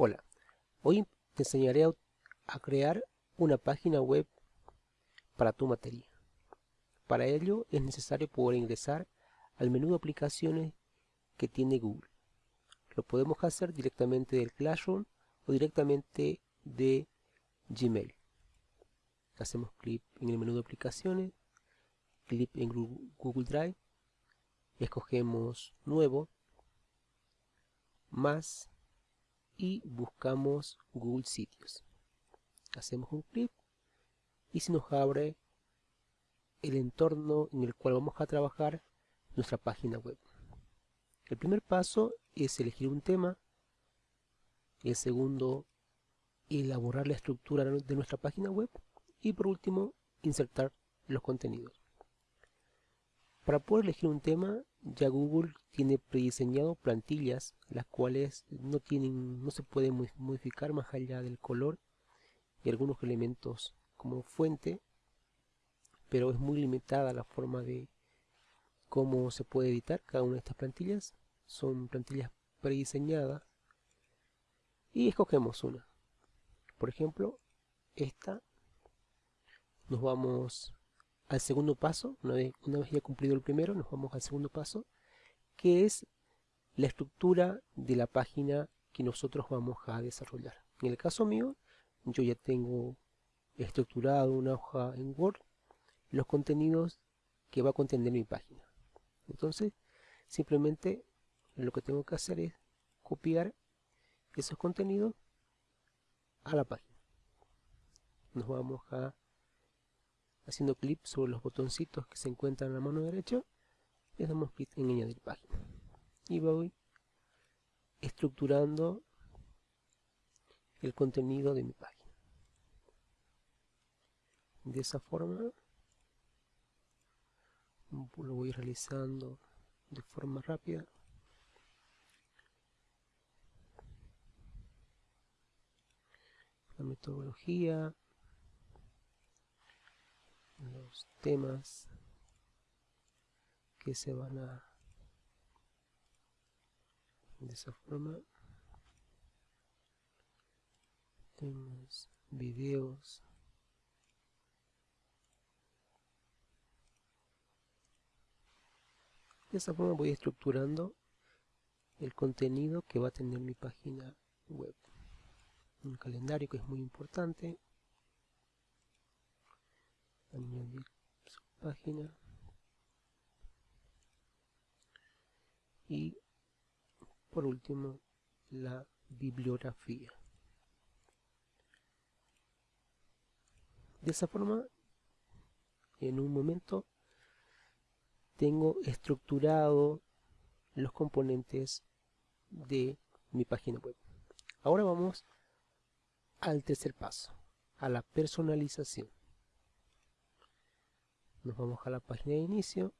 Hola, hoy te enseñaré a crear una página web para tu materia. Para ello es necesario poder ingresar al menú de aplicaciones que tiene Google. Lo podemos hacer directamente del Classroom o directamente de Gmail. Hacemos clic en el menú de aplicaciones, clic en Google Drive, escogemos Nuevo, Más, y buscamos Google Sitios. Hacemos un clic y se nos abre el entorno en el cual vamos a trabajar nuestra página web. El primer paso es elegir un tema. El segundo, elaborar la estructura de nuestra página web. Y por último, insertar los contenidos. Para poder elegir un tema, ya Google tiene prediseñado plantillas las cuales no tienen no se pueden modificar más allá del color y algunos elementos como fuente pero es muy limitada la forma de cómo se puede editar cada una de estas plantillas. Son plantillas prediseñadas y escogemos una. Por ejemplo esta. Nos vamos al segundo paso una vez, una vez ya cumplido el primero nos vamos al segundo paso que es la estructura de la página que nosotros vamos a desarrollar. En el caso mío, yo ya tengo estructurado una hoja en Word, los contenidos que va a contener mi página. Entonces, simplemente lo que tengo que hacer es copiar esos contenidos a la página. Nos vamos a haciendo clic sobre los botoncitos que se encuentran en la mano derecha le damos clic en añadir página. Y voy estructurando el contenido de mi página. De esa forma lo voy realizando de forma rápida. La metodología los temas que se van a de esa forma tenemos videos. De esa forma voy estructurando el contenido que va a tener mi página web. Un calendario que es muy importante añadir su página. Y por último la bibliografía. De esa forma en un momento tengo estructurado los componentes de mi página web. Ahora vamos al tercer paso a la personalización nos vamos a la página de inicio.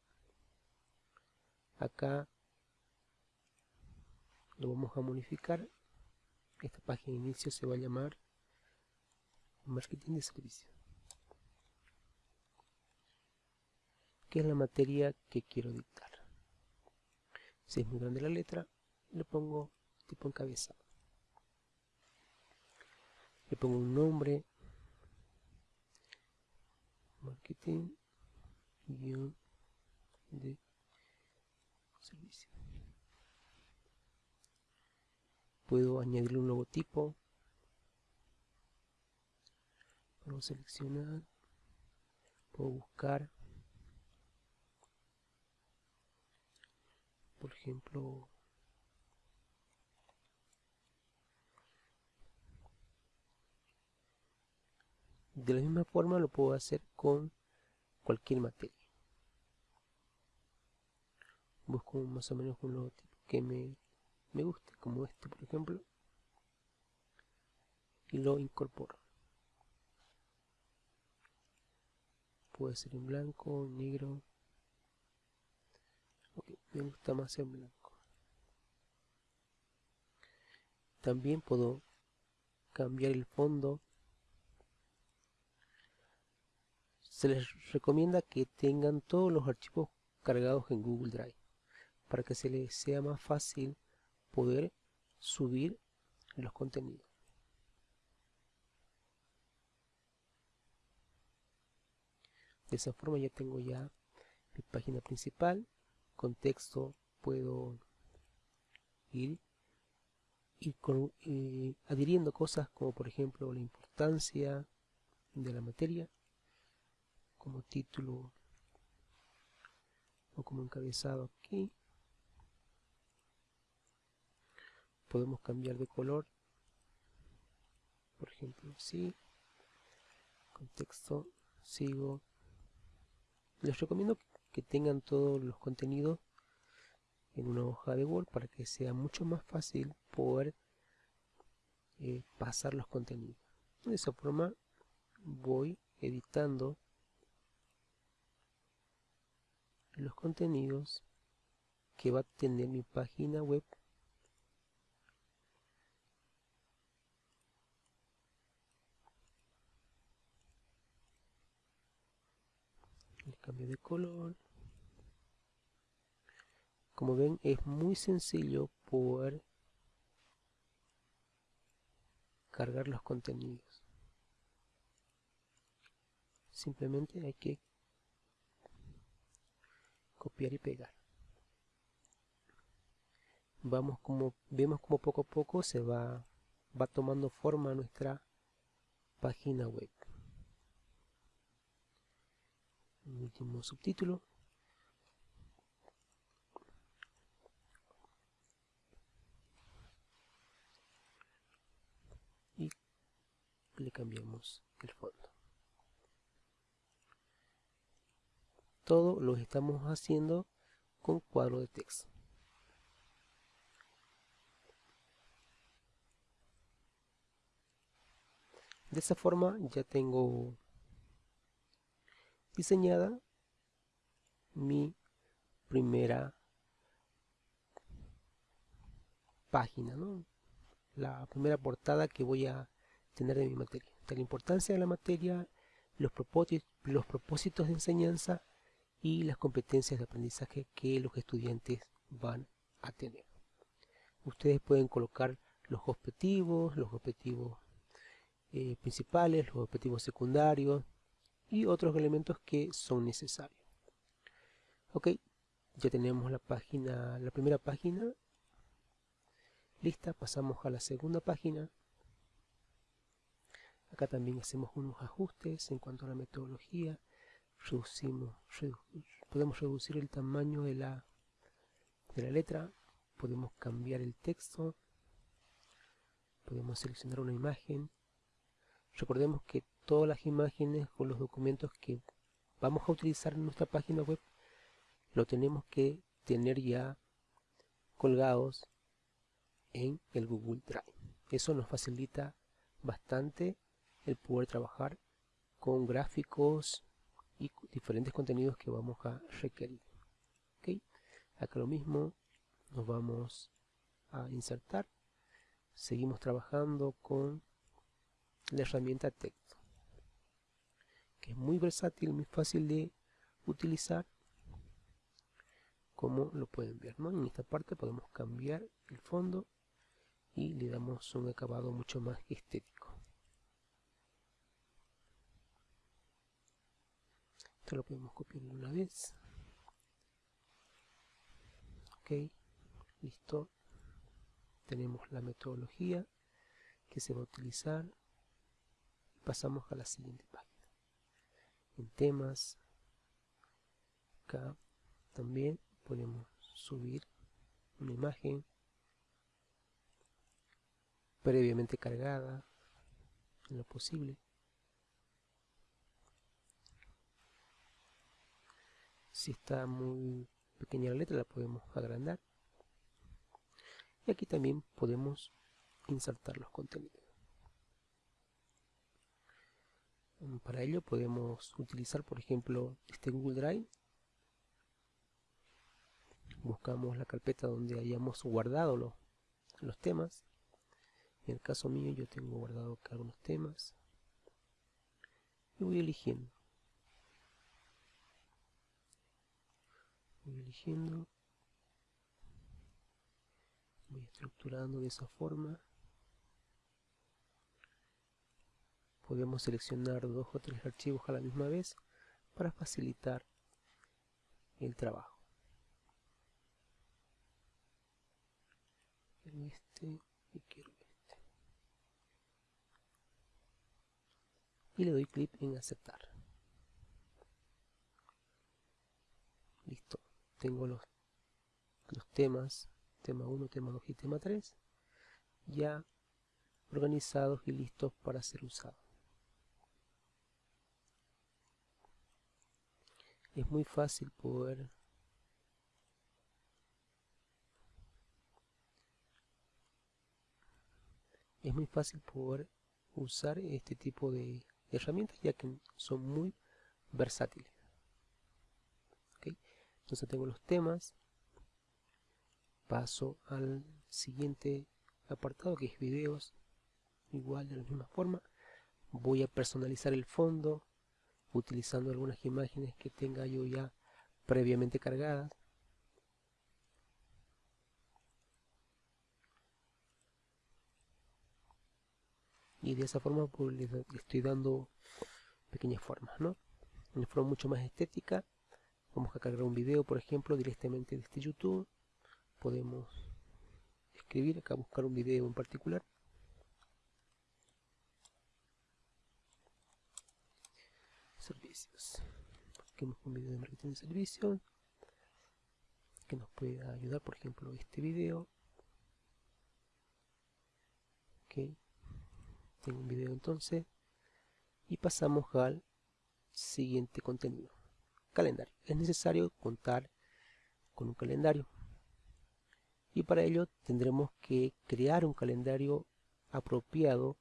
Acá lo vamos a modificar. Esta página de inicio se va a llamar marketing de servicio. Que es la materia que quiero dictar. Si es muy grande la letra le pongo tipo encabezado le pongo un nombre. Marketing de servicio. Puedo añadirle un logotipo puedo seleccionar. Puedo buscar. Por ejemplo de la misma forma lo puedo hacer con cualquier materia busco más o menos un logotipo que me me guste, como este por ejemplo, y lo incorporo. Puede ser en blanco, en negro. me gusta más en blanco. También puedo cambiar el fondo. Se les recomienda que tengan todos los archivos cargados en Google Drive para que se les sea más fácil poder subir los contenidos. De esa forma ya tengo ya mi página principal. Con texto puedo ir, adhiriendo cosas como por ejemplo la importancia de la materia como título o como encabezado aquí podemos cambiar de color. Por ejemplo así contexto sigo. Les recomiendo que tengan todos los contenidos en una hoja de Word para que sea mucho más fácil poder eh, pasar los contenidos. De esa forma voy editando los contenidos que va a tener mi página web el cambio de color. Como ven es muy sencillo poder cargar los contenidos. Simplemente hay que copiar y pegar. Vamos como vemos como poco a poco se va va tomando forma nuestra página web último subtítulo y le cambiamos el fondo todo lo estamos haciendo con cuadro de texto. De esa forma ya tengo diseñada mi primera página, la primera portada que voy a tener de mi materia. De la importancia de la materia, los propósitos, los propósitos de enseñanza y las competencias de aprendizaje que los estudiantes van a tener. Ustedes pueden colocar los objetivos, los objetivos eh, principales, los objetivos secundarios y otros elementos que son necesarios. Ok, ya tenemos la página, la primera página lista, pasamos a la segunda página. Acá también hacemos unos ajustes en cuanto a la metodología reducimos, podemos reducir el tamaño de la, de la letra, podemos cambiar el texto, podemos seleccionar una imagen. Recordemos que todas las imágenes o los documentos que vamos a utilizar en nuestra página web lo tenemos que tener ya colgados en el Google Drive. Eso nos facilita bastante el poder trabajar con gráficos y diferentes contenidos que vamos a requerir. ¿Okay? Acá lo mismo, nos vamos a insertar. Seguimos trabajando con la herramienta texto, es muy versátil, muy fácil de utilizar, como lo pueden ver. En esta parte podemos cambiar el fondo y le damos un acabado mucho más estético. lo podemos copiar una vez ok listo tenemos la metodología que se va a utilizar pasamos a la siguiente página en temas acá también podemos subir una imagen previamente cargada en lo posible. Si está muy pequeña la letra la podemos agrandar. Y aquí también podemos insertar los contenidos mm, para ello podemos utilizar por ejemplo este Google Drive. Buscamos la carpeta donde hayamos guardado los, los temas. En el caso mío yo tengo guardado algunos temas. Y voy eligiendo. Voy eligiendo. Voy estructurando de esa forma podemos seleccionar dos o tres archivos a la misma vez para facilitar el trabajo. este y quiero este. Y le doy clic en aceptar. Listo. Tengo los, los temas, tema 1, tema 2 y tema 3, ya organizados y listos para ser usados. Es muy fácil poder es muy fácil poder usar este tipo de herramientas ya que son muy versátiles. Entonces tengo los temas paso al siguiente apartado que es videos igual de la misma forma. Voy a personalizar el fondo utilizando algunas imágenes que tenga yo ya previamente cargadas. Y de esa forma pues, le, estoy dando pequeñas formas ¿no? una forma mucho más estética vamos a cargar un video por ejemplo directamente de este youtube. Podemos escribir acá buscar un video en particular servicios. Busquemos un video de marketing de servicios que nos pueda ayudar por ejemplo este video. Ok. Tengo un video entonces. Y pasamos al siguiente contenido. Calendario. Es necesario contar con un calendario. Y para ello tendremos que crear un calendario apropiado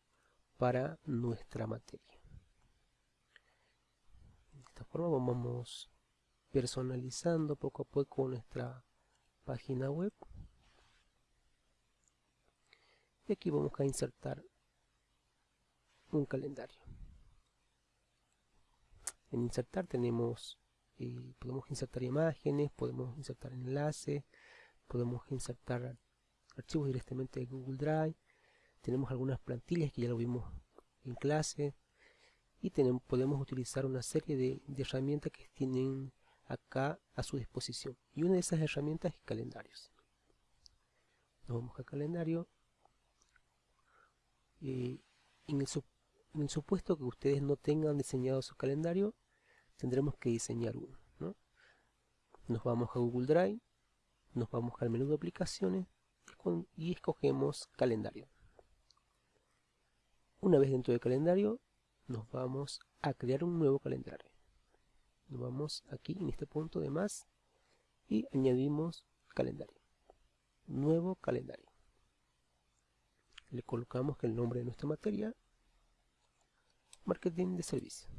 para nuestra materia forma vamos personalizando poco a poco nuestra página web. Y aquí vamos a insertar un calendario. En insertar tenemos, eh, podemos insertar imágenes, podemos insertar enlaces, podemos insertar archivos directamente de Google Drive, tenemos algunas plantillas que ya lo vimos en clase y podemos utilizar una serie de, herramientas que tienen acá a su disposición y una de esas herramientas es calendarios. Nos vamos a calendario y en el supuesto que ustedes no tengan diseñado su calendario, tendremos que diseñar uno. Nos vamos a Google Drive, nos vamos al menú de aplicaciones y escogemos calendario. Una vez dentro del calendario, nos vamos a crear un nuevo calendario. Nos vamos aquí en este punto de más y añadimos calendario. Nuevo calendario. Le colocamos el nombre de nuestra materia marketing de servicio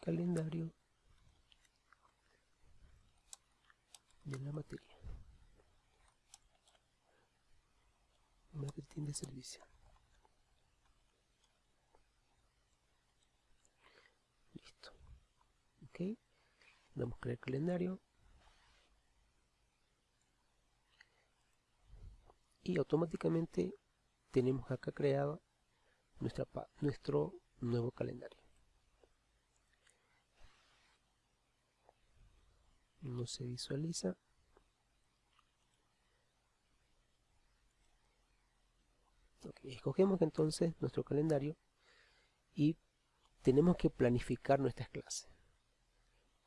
calendario de la materia de servicio listo ok damos crear calendario y automáticamente tenemos acá creado nuestra, nuestro nuevo calendario. No se visualiza. Escogemos entonces nuestro calendario y tenemos que planificar nuestras clases.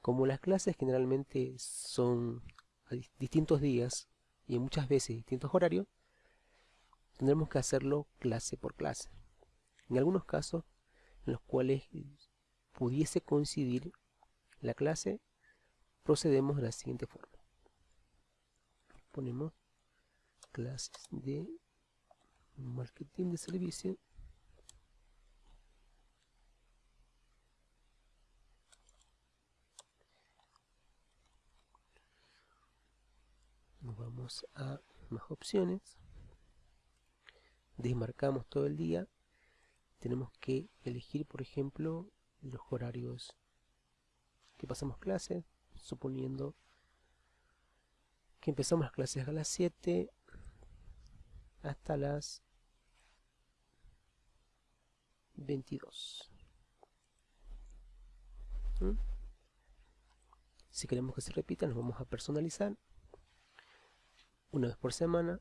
Como las clases generalmente son a distintos días y muchas veces distintos horarios, tendremos que hacerlo clase por clase. En algunos casos en los cuales pudiese coincidir la clase, procedemos de la siguiente forma. Ponemos clases de marketing de servicio. Nos vamos a más opciones. Desmarcamos todo el día. Tenemos que elegir por ejemplo los horarios que pasamos clases suponiendo que empezamos las clases a las 7 hasta las 22 ¿Mm? si queremos que se repita nos vamos a personalizar una vez por semana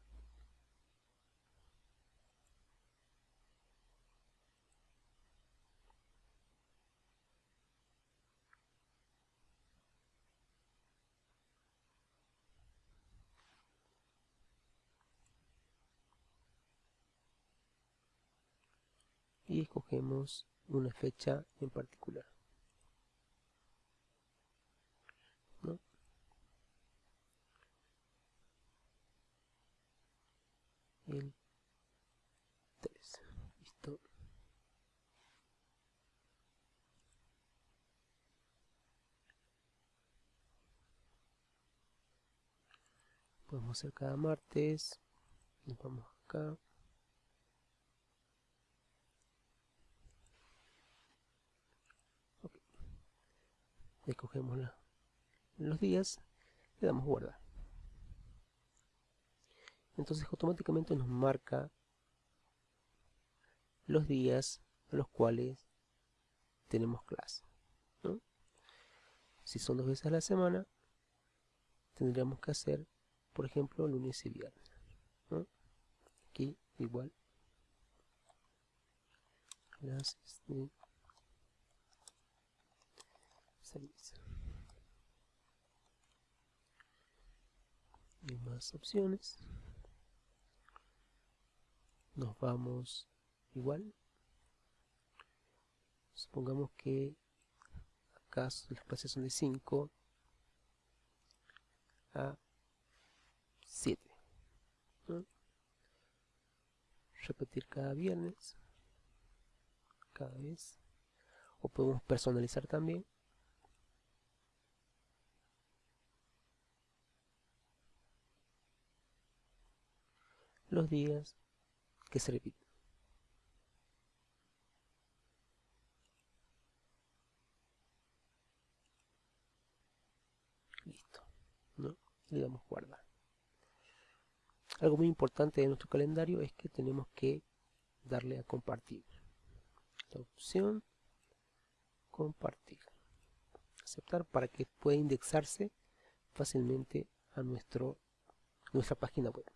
y escogemos una fecha en particular. El 3. Listo. Podemos hacer cada martes. Nos vamos acá. Escogemos los días, le damos guardar. Entonces automáticamente nos marca los días a los cuales tenemos clase. Si son dos veces a la semana, tendríamos que hacer, por ejemplo, lunes y viernes. Aquí igual. Clases de y más opciones. Nos vamos igual. Supongamos que acá las clases son de 5 a 7 repetir cada viernes cada vez. O podemos personalizar también los días que se repiten. Listo. ¿no? Le damos guardar. Algo muy importante de nuestro calendario es que tenemos que darle a compartir. La opción compartir. Aceptar para que pueda indexarse fácilmente a nuestro, nuestra página web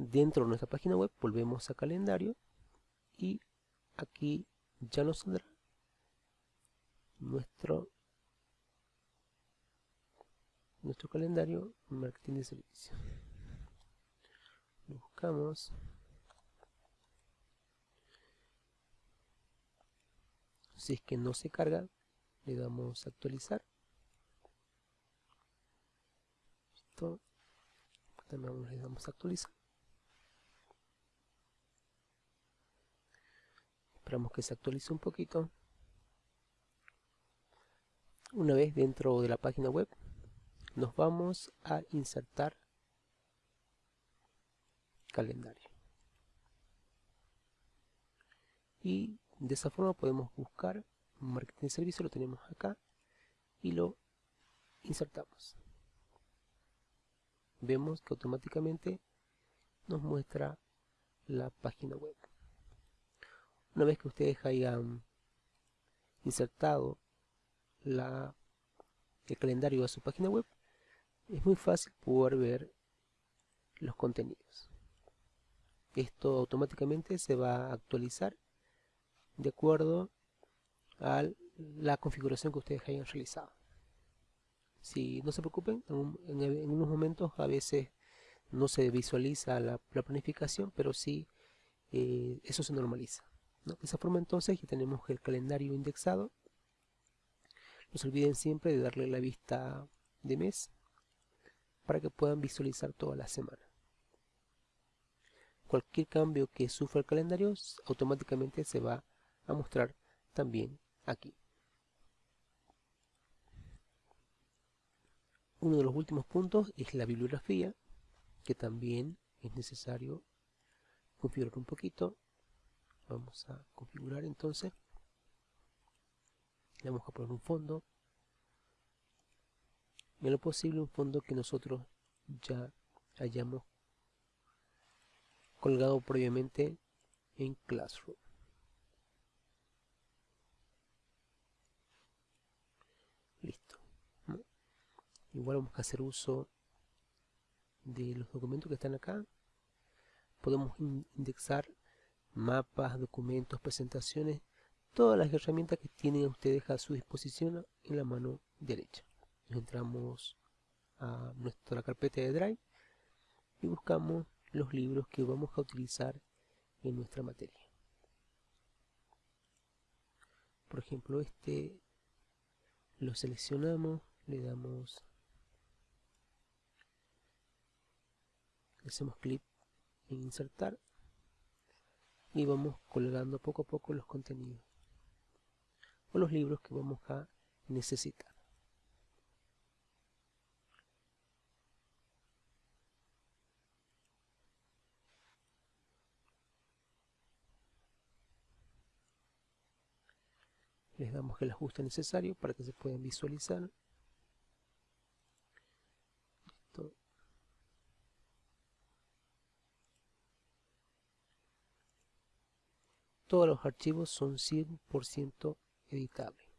dentro de nuestra página web volvemos a calendario y aquí ya nos saldrá nuestro nuestro calendario marketing de servicio. Lo buscamos. Si es que no se carga le damos a actualizar. También le damos a actualizar esperamos que se actualice un poquito. Una vez dentro de la página web nos vamos a insertar calendario. Y de esa forma podemos buscar marketing de servicio lo tenemos acá y lo insertamos. Vemos que automáticamente nos muestra la página web una vez que ustedes hayan insertado el calendario a su página web, es muy fácil poder ver los contenidos. Esto automáticamente se va a actualizar de acuerdo a la configuración que ustedes hayan realizado. Si no se preocupen, en, unos momentos a veces no se visualiza la, planificación, pero sí eh, eso se normaliza. De esa forma entonces ya tenemos el calendario indexado. No se olviden siempre de darle la vista de mes para que puedan visualizar toda la semana. Cualquier cambio que sufra el calendario automáticamente se va a mostrar también aquí. Uno de los últimos puntos es la bibliografía, que también es necesario configurar un poquito vamos a configurar entonces le vamos a poner un fondo en lo posible un fondo que nosotros ya hayamos colgado previamente en Classroom. Listo. Igual vamos a hacer uso de los documentos que están acá. Podemos indexar mapas, documentos, presentaciones, todas las herramientas que tienen ustedes a su disposición en la mano derecha. Entramos a nuestra carpeta de Drive y buscamos los libros que vamos a utilizar en nuestra materia. Por ejemplo, este lo seleccionamos, le damos, hacemos clic en insertar y vamos colgando poco a poco los contenidos o los libros que vamos a necesitar. les damos el ajuste necesario para que se puedan visualizar todos los archivos son 100% editables.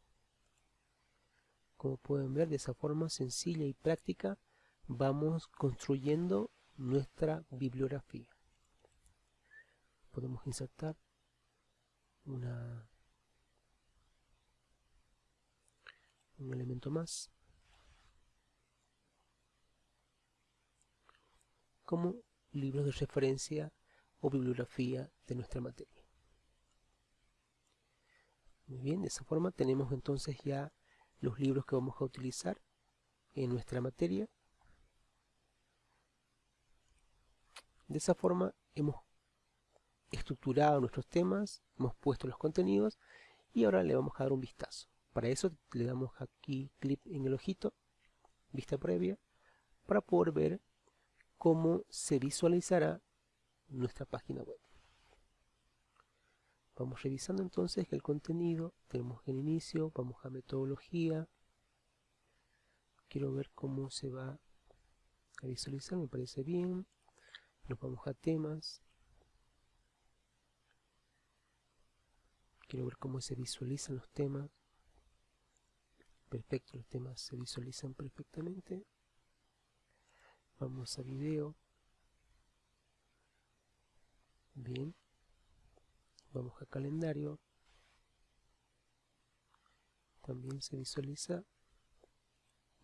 Como pueden ver de esa forma sencilla y práctica vamos construyendo nuestra bibliografía. Podemos insertar un elemento más. Como libros de referencia o bibliografía de nuestra materia. Muy bien, de esa forma tenemos entonces ya los libros que vamos a utilizar en nuestra materia. De esa forma hemos estructurado nuestros temas, hemos puesto los contenidos y ahora le vamos a dar un vistazo. Para eso le damos aquí clic en el ojito, vista previa, para poder ver cómo se visualizará nuestra página web. Vamos revisando entonces el contenido, tenemos el inicio, vamos a metodología, quiero ver cómo se va a visualizar, me parece bien, nos vamos a temas, quiero ver cómo se visualizan los temas, perfecto, los temas se visualizan perfectamente. Vamos a video. Bien. Vamos a calendario. También se visualiza.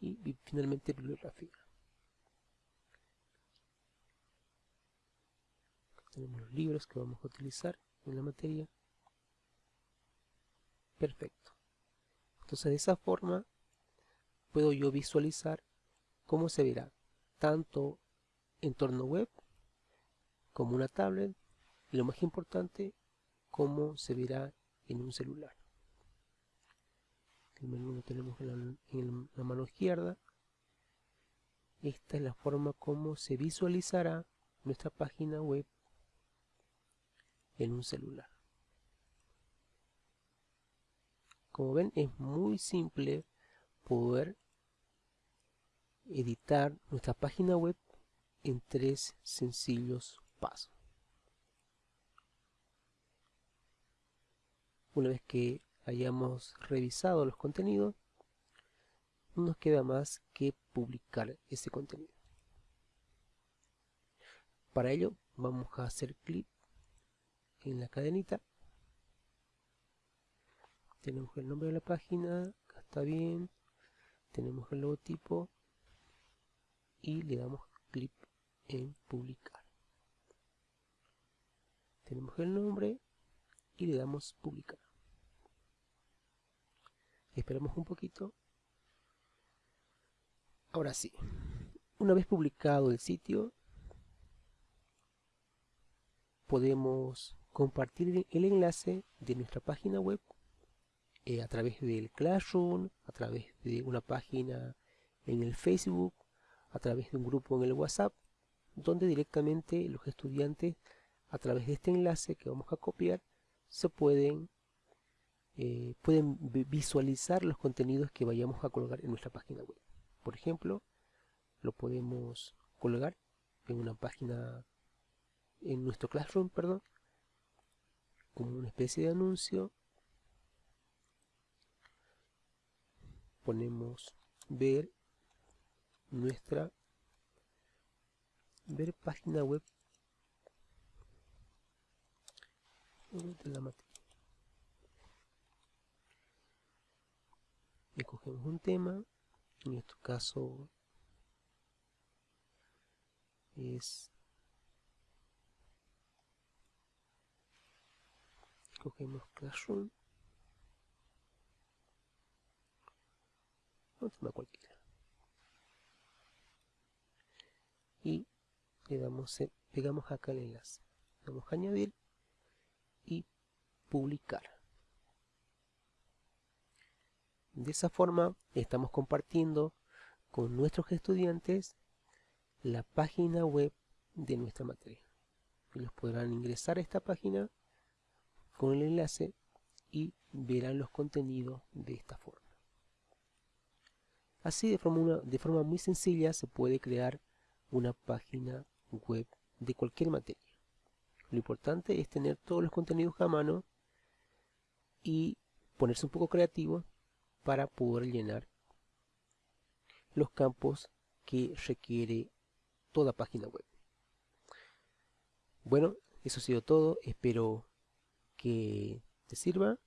Y finalmente bibliografía. tenemos los libros que vamos a utilizar en la materia. Perfecto. Entonces de esa forma puedo yo visualizar cómo se verá tanto entorno web como una tablet y lo más importante cómo se verá en un celular. El menú lo tenemos en la, en la mano izquierda. Esta es la forma como se visualizará nuestra página web en un celular. Como ven es muy simple poder editar nuestra página web en tres sencillos pasos. Una vez que hayamos revisado los contenidos, no nos queda más que publicar ese contenido. Para ello vamos a hacer clic en la cadenita tenemos el nombre de la página, acá está bien, tenemos el logotipo y le damos clic en publicar. Tenemos el nombre y le damos publicar. Esperamos un poquito. Ahora sí, una vez publicado el sitio, podemos compartir el enlace de nuestra página web eh, a través del Classroom, a través de una página en el Facebook, a través de un grupo en el WhatsApp, donde directamente los estudiantes, a través de este enlace que vamos a copiar, se pueden, eh, pueden visualizar los contenidos que vayamos a colgar en nuestra página web. Por ejemplo, lo podemos colgar en una página en nuestro Classroom, perdón, como una especie de anuncio. Ponemos ver nuestra ver página web de la materia. Escogemos un tema, en este caso es cogemos Classroom. Un tema cualquiera. Y le damos pegamos acá el enlace. Vamos a añadir y publicar de esa forma estamos compartiendo con nuestros estudiantes la página web de nuestra materia. Ellos podrán ingresar a esta página con el enlace y verán los contenidos de esta forma. Así de forma, de forma muy sencilla se puede crear una página web de cualquier materia. Lo importante es tener todos los contenidos a mano y ponerse un poco creativo para poder llenar los campos que requiere toda página web. Bueno, eso ha sido todo. Espero que te sirva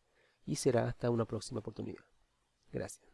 y será hasta una próxima oportunidad. Gracias.